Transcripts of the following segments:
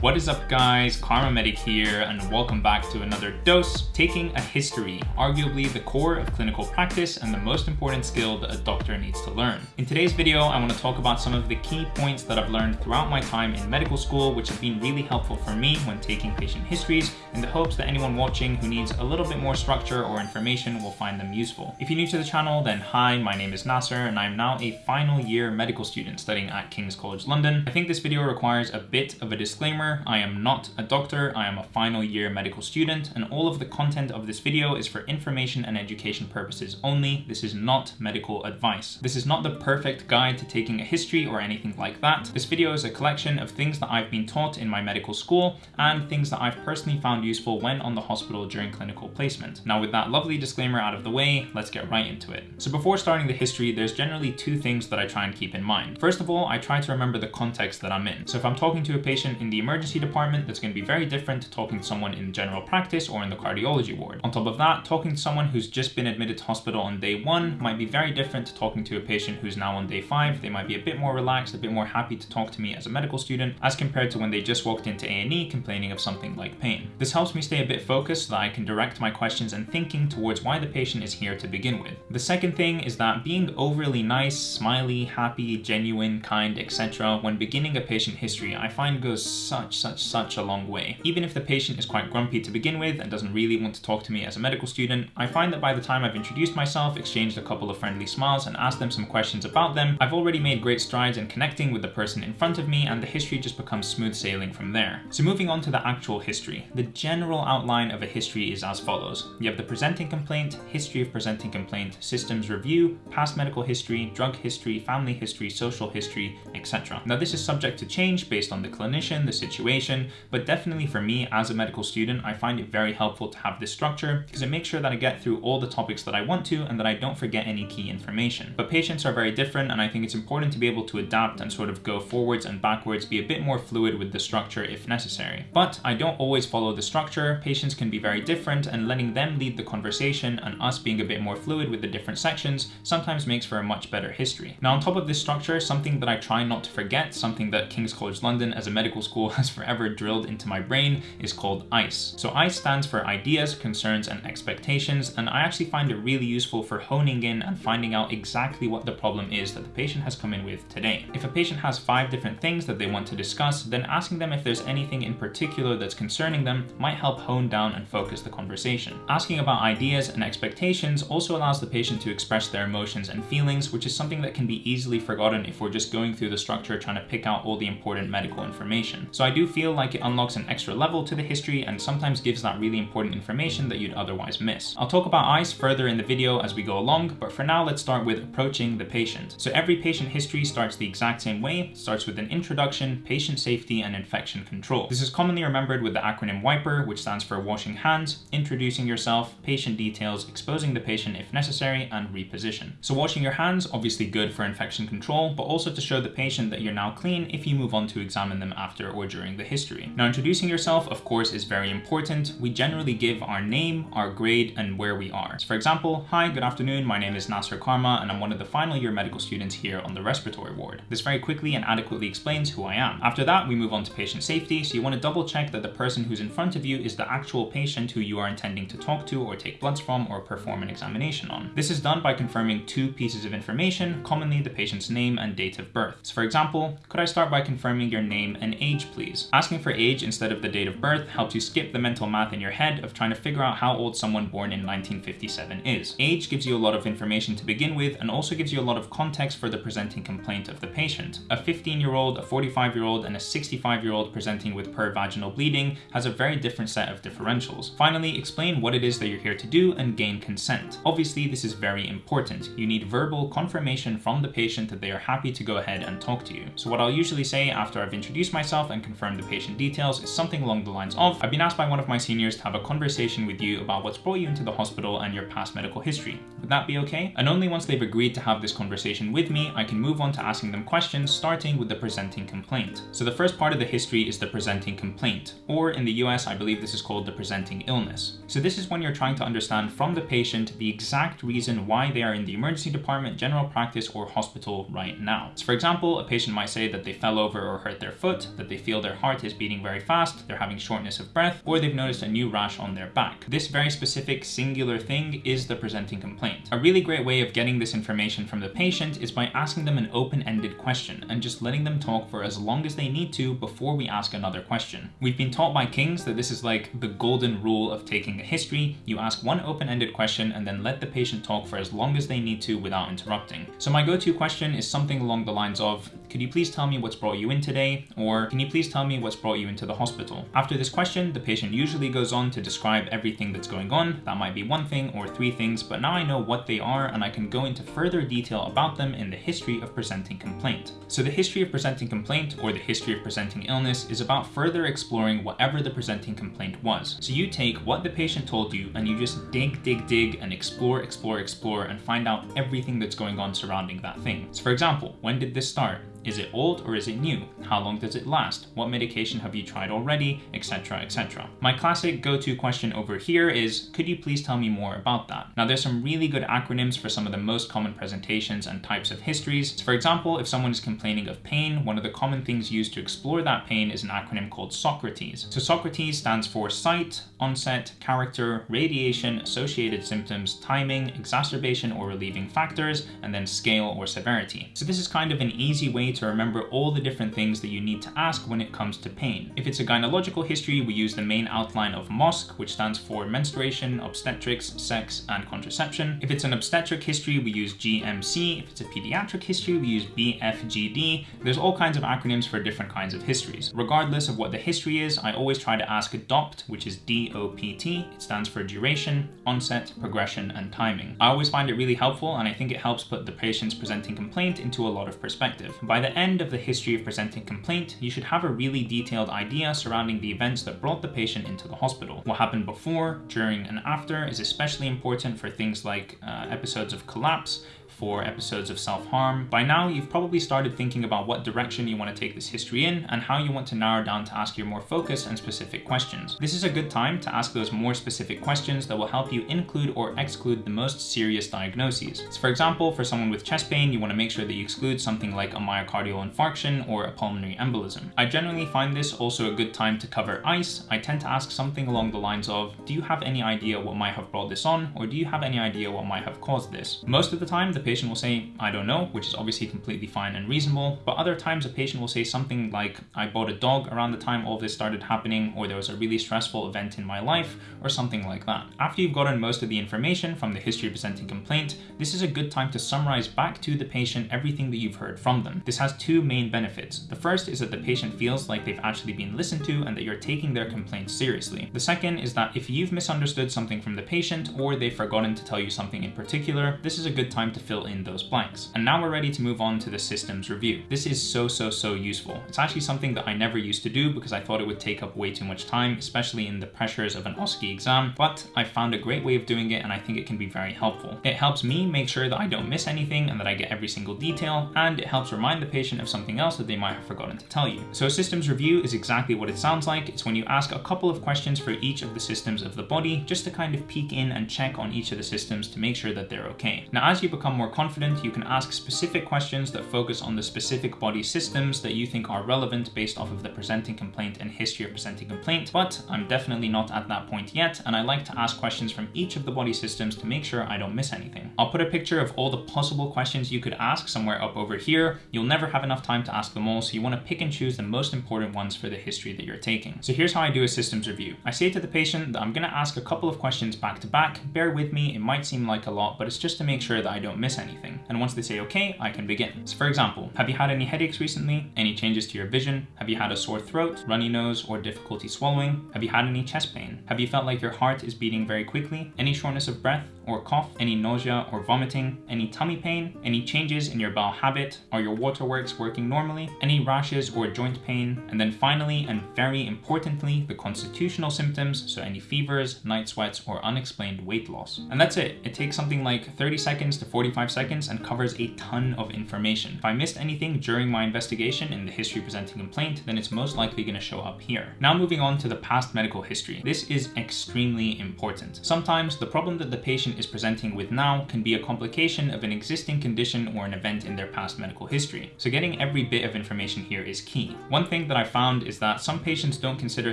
What is up guys, Karma Medic here and welcome back to another dose, taking a history, arguably the core of clinical practice and the most important skill that a doctor needs to learn. In today's video, I want to talk about some of the key points that I've learned throughout my time in medical school, which have been really helpful for me when taking patient histories in the hopes that anyone watching who needs a little bit more structure or information will find them useful. If you're new to the channel, then hi, my name is Nasser and I'm now a final year medical student studying at King's College London. I think this video requires a bit of a disclaimer I am not a doctor, I am a final year medical student, and all of the content of this video is for information and education purposes only. This is not medical advice. This is not the perfect guide to taking a history or anything like that. This video is a collection of things that I've been taught in my medical school and things that I've personally found useful when on the hospital during clinical placement. Now with that lovely disclaimer out of the way, let's get right into it. So before starting the history, there's generally two things that I try and keep in mind. First of all, I try to remember the context that I'm in. So if I'm talking to a patient in the emergency emergency department, that's going to be very different to talking to someone in general practice or in the cardiology ward. On top of that, talking to someone who's just been admitted to hospital on day one might be very different to talking to a patient who's now on day five. They might be a bit more relaxed, a bit more happy to talk to me as a medical student as compared to when they just walked into A&E complaining of something like pain. This helps me stay a bit focused so that I can direct my questions and thinking towards why the patient is here to begin with. The second thing is that being overly nice, smiley, happy, genuine, kind, etc. when beginning a patient history I find goes such such, such, such a long way. Even if the patient is quite grumpy to begin with and doesn't really want to talk to me as a medical student, I find that by the time I've introduced myself, exchanged a couple of friendly smiles and asked them some questions about them, I've already made great strides in connecting with the person in front of me and the history just becomes smooth sailing from there. So moving on to the actual history. The general outline of a history is as follows. You have the presenting complaint, history of presenting complaint, systems review, past medical history, drug history, family history, social history, etc. Now this is subject to change based on the clinician, the situation, situation, but definitely for me as a medical student, I find it very helpful to have this structure because it makes sure that I get through all the topics that I want to and that I don't forget any key information. But patients are very different and I think it's important to be able to adapt and sort of go forwards and backwards, be a bit more fluid with the structure if necessary. But I don't always follow the structure. Patients can be very different and letting them lead the conversation and us being a bit more fluid with the different sections sometimes makes for a much better history. Now on top of this structure, something that I try not to forget, something that King's College London as a medical school has forever drilled into my brain is called ICE. So ICE stands for ideas, concerns, and expectations, and I actually find it really useful for honing in and finding out exactly what the problem is that the patient has come in with today. If a patient has five different things that they want to discuss, then asking them if there's anything in particular that's concerning them might help hone down and focus the conversation. Asking about ideas and expectations also allows the patient to express their emotions and feelings, which is something that can be easily forgotten if we're just going through the structure trying to pick out all the important medical information. So I do feel like it unlocks an extra level to the history and sometimes gives that really important information that you'd otherwise miss. I'll talk about ICE further in the video as we go along, but for now let's start with approaching the patient. So every patient history starts the exact same way, starts with an introduction, patient safety, and infection control. This is commonly remembered with the acronym WIPER, which stands for washing hands, introducing yourself, patient details, exposing the patient if necessary, and reposition. So washing your hands, obviously good for infection control, but also to show the patient that you're now clean if you move on to examine them after or during the history. Now introducing yourself of course is very important. We generally give our name, our grade, and where we are. So for example, hi, good afternoon, my name is Nasser Karma and I'm one of the final year medical students here on the respiratory ward. This very quickly and adequately explains who I am. After that, we move on to patient safety, so you want to double check that the person who's in front of you is the actual patient who you are intending to talk to or take bloods from or perform an examination on. This is done by confirming two pieces of information, commonly the patient's name and date of birth. So for example, could I start by confirming your name and age please? Asking for age instead of the date of birth helps you skip the mental math in your head of trying to figure out how old someone born in 1957 is. Age gives you a lot of information to begin with and also gives you a lot of context for the presenting complaint of the patient. A 15 year old, a 45 year old, and a 65 year old presenting with pervaginal bleeding has a very different set of differentials. Finally, explain what it is that you're here to do and gain consent. Obviously, this is very important. You need verbal confirmation from the patient that they are happy to go ahead and talk to you. So what I'll usually say after I've introduced myself and confirm the patient details is something along the lines of, I've been asked by one of my seniors to have a conversation with you about what's brought you into the hospital and your past medical history. Would that be okay? And only once they've agreed to have this conversation with me, I can move on to asking them questions, starting with the presenting complaint. So the first part of the history is the presenting complaint, or in the US, I believe this is called the presenting illness. So this is when you're trying to understand from the patient the exact reason why they are in the emergency department, general practice, or hospital right now. So for example, a patient might say that they fell over or hurt their foot, that they feel their heart is beating very fast, they're having shortness of breath, or they've noticed a new rash on their back. This very specific singular thing is the presenting complaint. A really great way of getting this information from the patient is by asking them an open-ended question and just letting them talk for as long as they need to before we ask another question. We've been taught by King's that this is like the golden rule of taking a history. You ask one open-ended question and then let the patient talk for as long as they need to without interrupting. So my go-to question is something along the lines of, could you please tell me what's brought you in today? Or can you please tell me what's brought you into the hospital? After this question, the patient usually goes on to describe everything that's going on. That might be one thing or three things, but now I know what they are and I can go into further detail about them in the history of presenting complaint. So the history of presenting complaint or the history of presenting illness is about further exploring whatever the presenting complaint was. So you take what the patient told you and you just dig, dig, dig and explore, explore, explore and find out everything that's going on surrounding that thing. So for example, when did this start? Is it old or is it new? How long does it last? What medication have you tried already? Etc, etc. My classic go-to question over here is, could you please tell me more about that? Now there's some really good acronyms for some of the most common presentations and types of histories. For example, if someone is complaining of pain, one of the common things used to explore that pain is an acronym called SOCRATES. So SOCRATES stands for site, onset, character, radiation, associated symptoms, timing, exacerbation or relieving factors, and then scale or severity. So this is kind of an easy way to remember all the different things that you need to ask when it comes to pain. If it's a gynecological history, we use the main outline of MOSC, which stands for menstruation, obstetrics, sex, and contraception. If it's an obstetric history, we use GMC. If it's a pediatric history, we use BFGD. There's all kinds of acronyms for different kinds of histories. Regardless of what the history is, I always try to ask DOPT, which is D-O-P-T. It stands for duration, onset, progression, and timing. I always find it really helpful, and I think it helps put the patient's presenting complaint into a lot of perspective. By the end of the history of presenting complaint, you should have a really detailed idea surrounding the events that brought the patient into the hospital. What happened before, during, and after is especially important for things like uh, episodes of collapse, for episodes of self-harm. By now, you've probably started thinking about what direction you want to take this history in and how you want to narrow down to ask your more focused and specific questions. This is a good time to ask those more specific questions that will help you include or exclude the most serious diagnoses. So for example, for someone with chest pain, you want to make sure that you exclude something like a myocardial infarction or a pulmonary embolism. I generally find this also a good time to cover ice. I tend to ask something along the lines of, do you have any idea what might have brought this on? Or do you have any idea what might have caused this? Most of the time, the patient will say, I don't know, which is obviously completely fine and reasonable. But other times a patient will say something like, I bought a dog around the time all this started happening, or there was a really stressful event in my life, or something like that. After you've gotten most of the information from the history presenting complaint, this is a good time to summarize back to the patient everything that you've heard from them. This has two main benefits. The first is that the patient feels like they've actually been listened to and that you're taking their complaint seriously. The second is that if you've misunderstood something from the patient or they've forgotten to tell you something in particular, this is a good time to fill in those blanks. And now we're ready to move on to the systems review. This is so, so, so useful. It's actually something that I never used to do because I thought it would take up way too much time, especially in the pressures of an OSCE exam, but I found a great way of doing it and I think it can be very helpful. It helps me make sure that I don't miss anything and that I get every single detail, and it helps remind the patient of something else that they might have forgotten to tell you. So a systems review is exactly what it sounds like. It's when you ask a couple of questions for each of the systems of the body, just to kind of peek in and check on each of the systems to make sure that they're okay. Now, as you become more confident, you can ask specific questions that focus on the specific body systems that you think are relevant based off of the presenting complaint and history of presenting complaint, but I'm definitely not at that point yet, and I like to ask questions from each of the body systems to make sure I don't miss anything. I'll put a picture of all the possible questions you could ask somewhere up over here. You'll never have enough time to ask them all, so you want to pick and choose the most important ones for the history that you're taking. So here's how I do a systems review. I say to the patient that I'm going to ask a couple of questions back to back. Bear with me, it might seem like a lot, but it's just to make sure that I don't miss anything. And once they say okay, I can begin. So for example, have you had any headaches recently? Any changes to your vision? Have you had a sore throat, runny nose, or difficulty swallowing? Have you had any chest pain? Have you felt like your heart is beating very quickly? Any shortness of breath or cough? Any nausea or vomiting? Any tummy pain? Any changes in your bowel habit? Are your waterworks working normally? Any rashes or joint pain? And then finally, and very importantly, the constitutional symptoms, so any fevers, night sweats, or unexplained weight loss. And that's it. It takes something like 30 seconds to 45 seconds and covers a ton of information. If I missed anything during my investigation in the history presenting complaint, then it's most likely going to show up here. Now moving on to the past medical history. This is extremely important. Sometimes the problem that the patient is presenting with now can be a complication of an existing condition or an event in their past medical history. So getting every bit of information here is key. One thing that I found is that some patients don't consider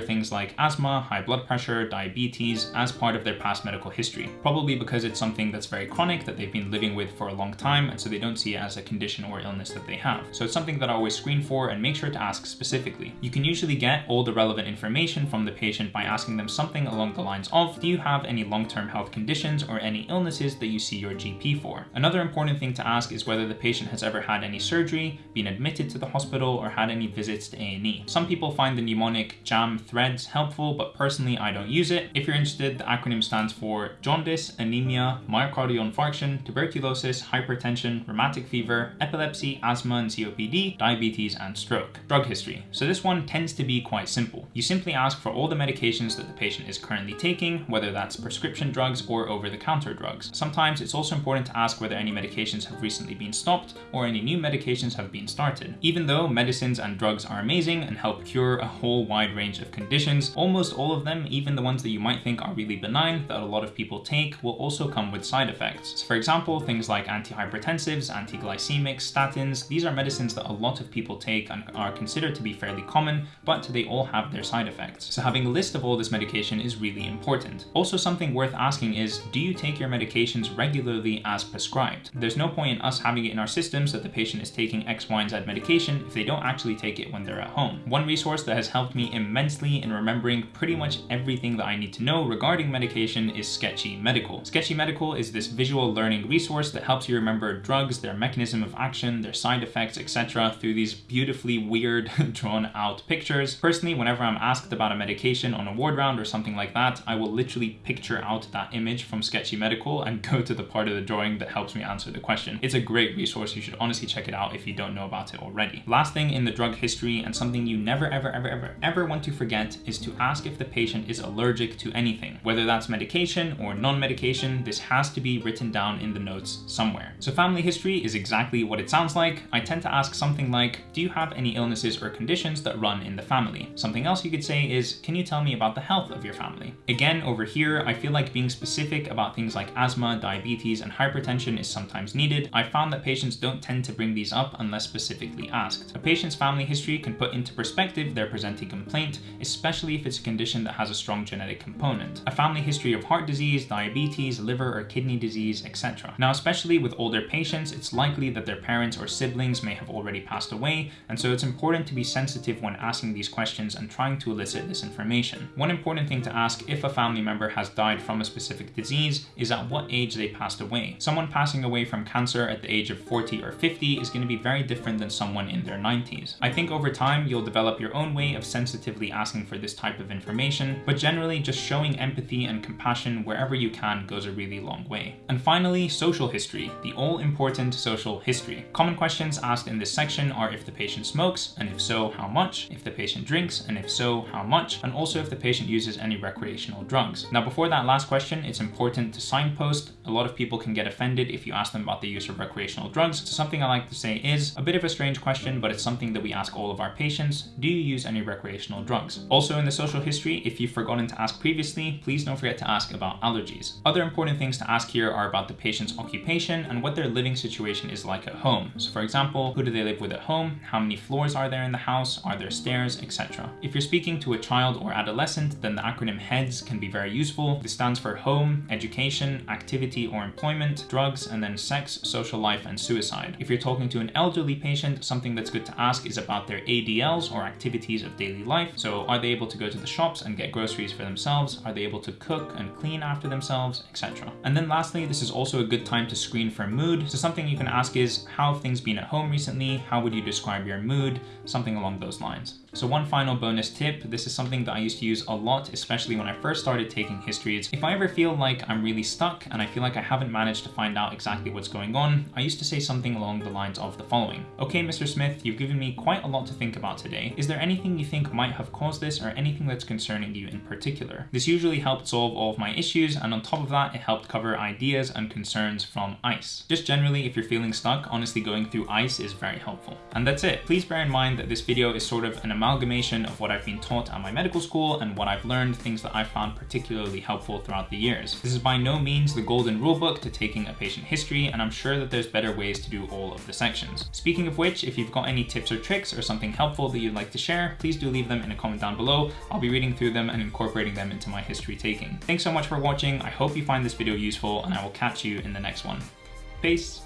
things like asthma, high blood pressure, diabetes as part of their past medical history, probably because it's something that's very chronic that they've been living with for a long time and so they don't see it as a condition or illness that they have. So it's something that I always screen for and make sure to ask specifically. You can usually get all the relevant information from the patient by asking them something along the lines of, do you have any long-term health conditions or any illnesses that you see your GP for? Another important thing to ask is whether the patient has ever had any surgery, been admitted to the hospital, or had any visits to A&E. Some people find the mnemonic JAM threads helpful, but personally I don't use it. If you're interested, the acronym stands for jaundice, anemia, myocardial infarction, tuberculosis, hypertension, rheumatic fever, epilepsy, asthma and COPD, diabetes, and stroke. Drug history. So this one tends to be quite simple. You simply ask for all the medications that the patient is currently taking, whether that's prescription drugs or over-the-counter drugs. Sometimes it's also important to ask whether any medications have recently been stopped or any new medications have been started. Even though medicines and drugs are amazing and help cure a whole wide range of conditions, almost all of them, even the ones that you might think are really benign that a lot of people take, will also come with side effects. So for example, things like antihypertensives, anti-glycemics, statins, these are medicines that a lot of people take and are considered to be fairly common, but they all have their side effects. So having a list of all this medication is really important. Also something worth asking is, do you take your medications regularly as prescribed? There's no point in us having it in our systems that the patient is taking X, Y, and Z medication if they don't actually take it when they're at home. One resource that has helped me immensely in remembering pretty much everything that I need to know regarding medication is Sketchy Medical. Sketchy Medical is this visual learning resource that helps you remember drugs, their mechanism of action, their side effects, etc. through these beautifully weird drawn out pictures. Personally, whenever I'm asked about a medication on a ward round or something like that, I will literally picture out that image from Sketchy Medical and go to the part of the drawing that helps me answer the question. It's a great resource. You should honestly check it out if you don't know about it already. Last thing in the drug history and something you never, ever, ever, ever, ever want to forget is to ask if the patient is allergic to anything, whether that's medication or non-medication, this has to be written down in the notes somewhere. So family history is exactly what it sounds like. I tend to ask something like, do you have any illnesses or conditions that run in the family? Something else you could say is, can you tell me about the health of your family? Again, over here, I feel like being specific about things like asthma, diabetes, and hypertension is sometimes needed. I found that patients don't tend to bring these up unless specifically asked. A patient's family history can put into perspective their presenting complaint, especially if it's a condition that has a strong genetic component. A family history of heart disease, diabetes, liver or kidney disease, etc. Now, especially with older patients, it's likely that their parents or siblings may have already passed away, and so it's important to be sensitive when asking these questions and trying to elicit this information. One important thing to ask if a family member has died from a specific disease is at what age they passed away. Someone passing away from cancer at the age of 40 or 50 is going to be very different than someone in their 90s. I think over time you'll develop your own way of sensitively asking for this type of information, but generally just showing empathy and compassion wherever you can goes a really long way. And finally, social history, the all-important social history. Common questions asked in this section are if the patient smokes, and if so, how much, if the patient drinks, and if so, how much, and also if the patient uses any recreational drugs. Now before that last question, it's important to signpost. A lot of people can get offended if you ask them about the use of recreational drugs. So something I like to say is a bit of a strange question, but it's something that we ask all of our patients. Do you use any recreational drugs? Also in the social history, if you've forgotten to ask previously, please don't forget to ask about allergies. Other important things to ask here are about the patient's occupation and what their living situation is like at home. So for example, who do they live with at home? How many floors are there in the house? Are there stairs, etc. If you're speaking to a child or adolescent, then the acronym HEADS can be very useful. This stands for home, education, activity or employment, drugs, and then sex, social life, and suicide. If you're talking to an elderly patient, something that's good to ask is about their ADLs or activities of daily life. So are they able to go to the shops and get groceries for themselves? Are they able to cook and clean after themselves, etc. And then lastly, this is also a good time to screen for mood. So something you can ask is, how have things been at home recently? How would you describe your mood? Something along those lines. So one final bonus tip, this is something that I used to use a lot, especially when I first started taking histories. If I ever feel like I'm really stuck and I feel like I haven't managed to find out exactly what's going on, I used to say something along the lines of the following. Okay, Mr. Smith, you've given me quite a lot to think about today. Is there anything you think might have caused this or anything that's concerning you in particular? This usually helped solve all of my issues and on top of that, it helped cover ideas and concerns from ICE. Just generally, if you're feeling stuck, honestly going through ICE is very helpful. And that's it. Please bear in mind that this video is sort of an amalgamation of what I've been taught at my medical school and what I've learned, things that I found particularly helpful throughout the years. This is by no means the golden rulebook to taking a patient history, and I'm sure that there's better ways to do all of the sections. Speaking of which, if you've got any tips or tricks or something helpful that you'd like to share, please do leave them in a comment down below. I'll be reading through them and incorporating them into my history taking. Thanks so much for watching. I hope you find this video useful and I will catch you in the next one. Peace.